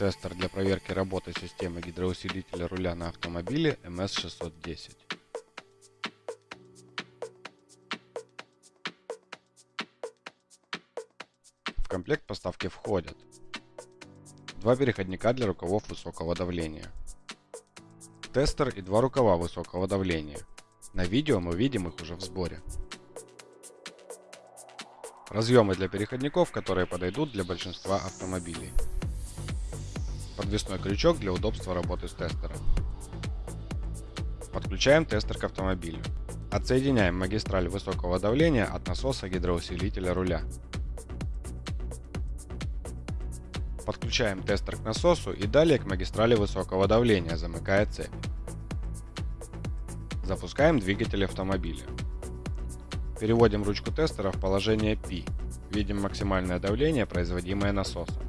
Тестер для проверки работы системы гидроусилителя руля на автомобиле MS610. В комплект поставки входят два переходника для рукавов высокого давления, тестер и два рукава высокого давления. На видео мы видим их уже в сборе. Разъемы для переходников, которые подойдут для большинства автомобилей. Подвесной крючок для удобства работы с тестером. Подключаем тестер к автомобилю. Отсоединяем магистраль высокого давления от насоса гидроусилителя руля. Подключаем тестер к насосу и далее к магистрали высокого давления, замыкая цепь. Запускаем двигатель автомобиля. Переводим ручку тестера в положение P. Видим максимальное давление, производимое насосом.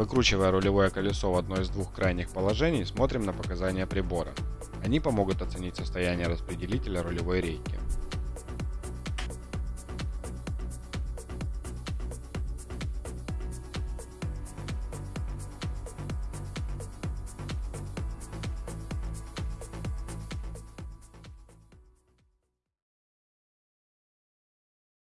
Выкручивая рулевое колесо в одно из двух крайних положений, смотрим на показания прибора. Они помогут оценить состояние распределителя рулевой рейки.